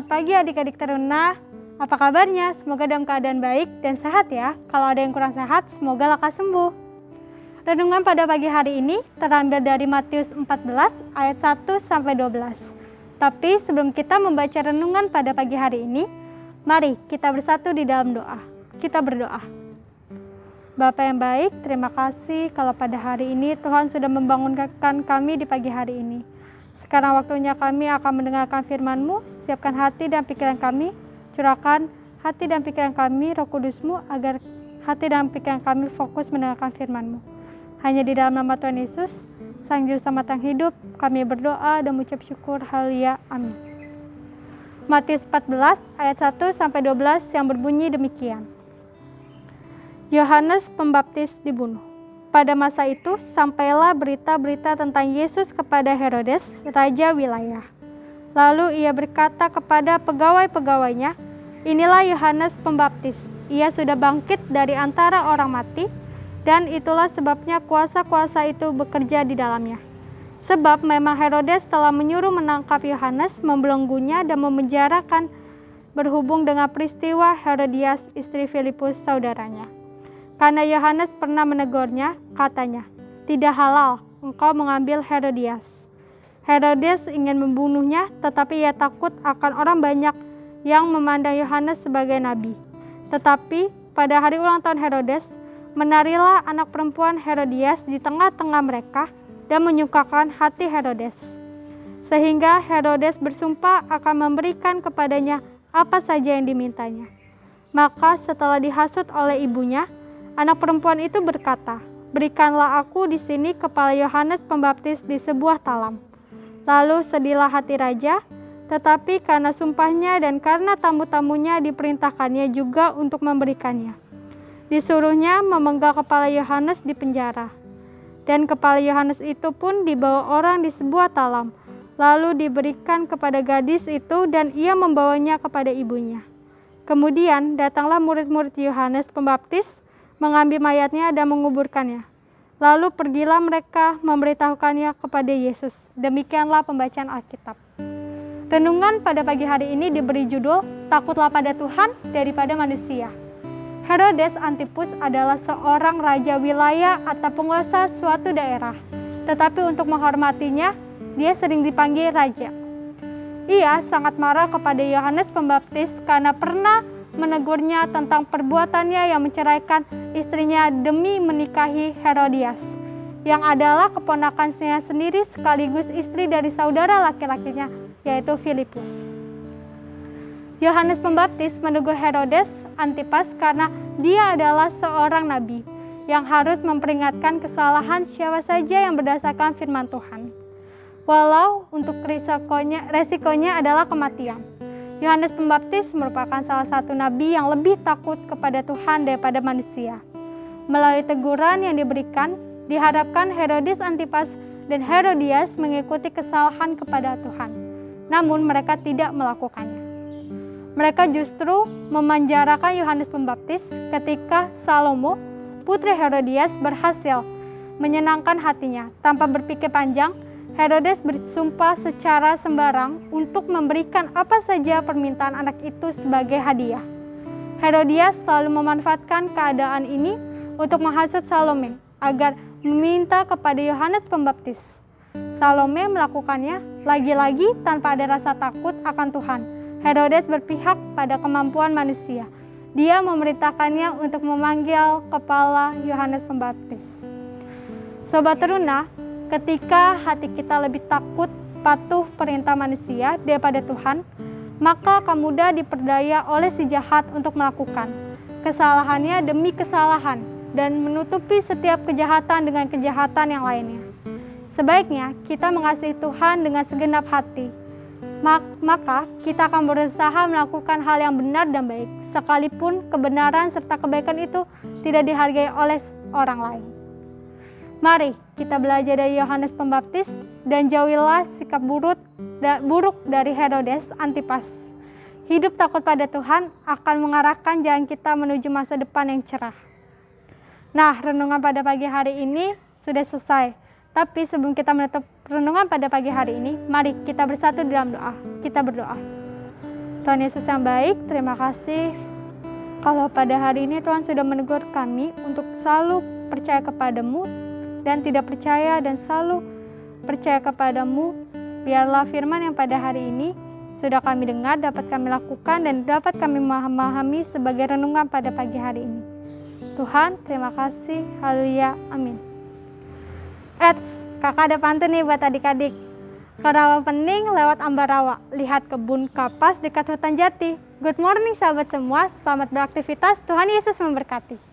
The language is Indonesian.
selamat pagi adik-adik teruna. Apa kabarnya? Semoga dalam keadaan baik dan sehat ya. Kalau ada yang kurang sehat, semoga lekas sembuh. Renungan pada pagi hari ini terambil dari Matius 14 ayat 1 sampai 12. Tapi sebelum kita membaca renungan pada pagi hari ini, mari kita bersatu di dalam doa. Kita berdoa. Bapak yang baik, terima kasih kalau pada hari ini Tuhan sudah membangunkan kami di pagi hari ini. Sekarang waktunya kami akan mendengarkan firman-Mu, siapkan hati dan pikiran kami, curahkan hati dan pikiran kami, roh kudus-Mu, agar hati dan pikiran kami fokus mendengarkan firman-Mu. Hanya di dalam nama Tuhan Yesus, Sang Juru Selamat yang hidup, kami berdoa dan mengucap syukur, haleluya, amin. Matius 14 ayat 1 sampai 12 yang berbunyi demikian. Yohanes Pembaptis dibunuh. Pada masa itu, sampailah berita-berita tentang Yesus kepada Herodes, raja wilayah. Lalu ia berkata kepada pegawai-pegawainya, Inilah Yohanes Pembaptis. Ia sudah bangkit dari antara orang mati, dan itulah sebabnya kuasa-kuasa itu bekerja di dalamnya. Sebab memang Herodes telah menyuruh menangkap Yohanes, membelenggunya, dan memenjarakan berhubung dengan peristiwa Herodias, istri Filipus, saudaranya. Karena Yohanes pernah menegurnya, katanya, "Tidak halal engkau mengambil Herodias." Herodes ingin membunuhnya, tetapi ia takut akan orang banyak yang memandang Yohanes sebagai nabi. Tetapi pada hari ulang tahun Herodes, menarilah anak perempuan Herodias di tengah-tengah mereka dan menyukakan hati Herodes. Sehingga Herodes bersumpah akan memberikan kepadanya apa saja yang dimintanya. Maka setelah dihasut oleh ibunya, Anak perempuan itu berkata, "Berikanlah aku di sini kepala Yohanes Pembaptis di sebuah talam." Lalu sedihlah hati raja, tetapi karena sumpahnya dan karena tamu-tamunya diperintahkannya juga untuk memberikannya. Disuruhnya memenggal kepala Yohanes di penjara. Dan kepala Yohanes itu pun dibawa orang di sebuah talam, lalu diberikan kepada gadis itu dan ia membawanya kepada ibunya. Kemudian datanglah murid-murid Yohanes Pembaptis mengambil mayatnya dan menguburkannya. Lalu pergilah mereka memberitahukannya kepada Yesus. Demikianlah pembacaan Alkitab. Renungan pada pagi hari ini diberi judul Takutlah pada Tuhan daripada manusia. Herodes Antipus adalah seorang raja wilayah atau penguasa suatu daerah. Tetapi untuk menghormatinya, dia sering dipanggil raja. Ia sangat marah kepada Yohanes Pembaptis karena pernah menegurnya tentang perbuatannya yang menceraikan istrinya demi menikahi Herodias, yang adalah keponakannya sendiri sekaligus istri dari saudara laki-lakinya, yaitu Filipus. Yohanes Pembaptis menegur Herodes Antipas karena dia adalah seorang nabi yang harus memperingatkan kesalahan siapa saja yang berdasarkan firman Tuhan. Walau untuk resikonya, resikonya adalah kematian. Yohanes Pembaptis merupakan salah satu nabi yang lebih takut kepada Tuhan daripada manusia. Melalui teguran yang diberikan, diharapkan Herodes Antipas dan Herodias mengikuti kesalahan kepada Tuhan. Namun mereka tidak melakukannya. Mereka justru memanjarakan Yohanes Pembaptis ketika Salomo, putri Herodias berhasil menyenangkan hatinya tanpa berpikir panjang Herodes bersumpah secara sembarang untuk memberikan apa saja permintaan anak itu sebagai hadiah. Herodias selalu memanfaatkan keadaan ini untuk menghasut Salome agar meminta kepada Yohanes Pembaptis. Salome melakukannya lagi-lagi tanpa ada rasa takut akan Tuhan. Herodes berpihak pada kemampuan manusia. Dia memerintahkannya untuk memanggil kepala Yohanes Pembaptis. Sobat teruna, Ketika hati kita lebih takut patuh perintah manusia daripada Tuhan, maka akan mudah diperdaya oleh si jahat untuk melakukan kesalahannya demi kesalahan dan menutupi setiap kejahatan dengan kejahatan yang lainnya. Sebaiknya kita mengasihi Tuhan dengan segenap hati. Maka kita akan berusaha melakukan hal yang benar dan baik, sekalipun kebenaran serta kebaikan itu tidak dihargai oleh orang lain. Mari kita belajar dari Yohanes Pembaptis dan jauhilah sikap buruk, buruk dari Herodes Antipas. Hidup takut pada Tuhan akan mengarahkan jalan kita menuju masa depan yang cerah. Nah, renungan pada pagi hari ini sudah selesai. Tapi sebelum kita menutup renungan pada pagi hari ini, mari kita bersatu dalam doa. Kita berdoa. Tuhan Yesus yang baik, terima kasih kalau pada hari ini Tuhan sudah menegur kami untuk selalu percaya kepadamu dan tidak percaya dan selalu percaya kepadamu. Biarlah firman yang pada hari ini sudah kami dengar dapat kami lakukan dan dapat kami memahami sebagai renungan pada pagi hari ini. Tuhan, terima kasih. Haleluya. Amin. Eits, kakak ada pantun nih buat adik-adik. Karawa pening lewat Ambarawa, lihat kebun kapas dekat hutan jati. Good morning sahabat semua, selamat beraktivitas, Tuhan Yesus memberkati.